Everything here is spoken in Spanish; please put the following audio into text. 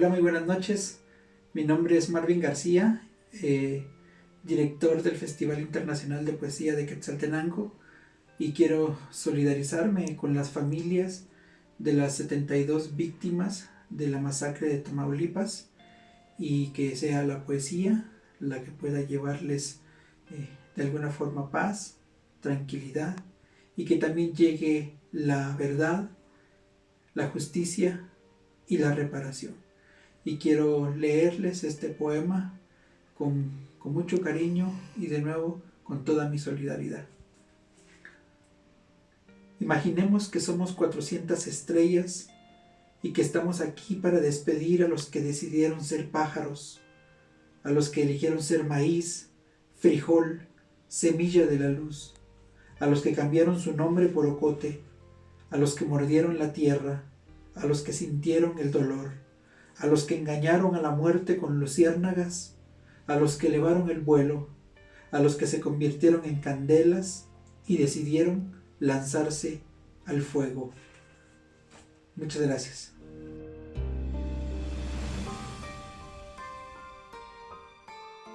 Hola, muy buenas noches. Mi nombre es Marvin García, eh, director del Festival Internacional de Poesía de Quetzaltenango y quiero solidarizarme con las familias de las 72 víctimas de la masacre de Tamaulipas y que sea la poesía la que pueda llevarles eh, de alguna forma paz, tranquilidad y que también llegue la verdad, la justicia y la reparación y quiero leerles este poema con, con mucho cariño y de nuevo con toda mi solidaridad. Imaginemos que somos 400 estrellas y que estamos aquí para despedir a los que decidieron ser pájaros, a los que eligieron ser maíz, frijol, semilla de la luz, a los que cambiaron su nombre por ocote, a los que mordieron la tierra, a los que sintieron el dolor, a los que engañaron a la muerte con luciérnagas, a los que elevaron el vuelo, a los que se convirtieron en candelas y decidieron lanzarse al fuego. Muchas gracias.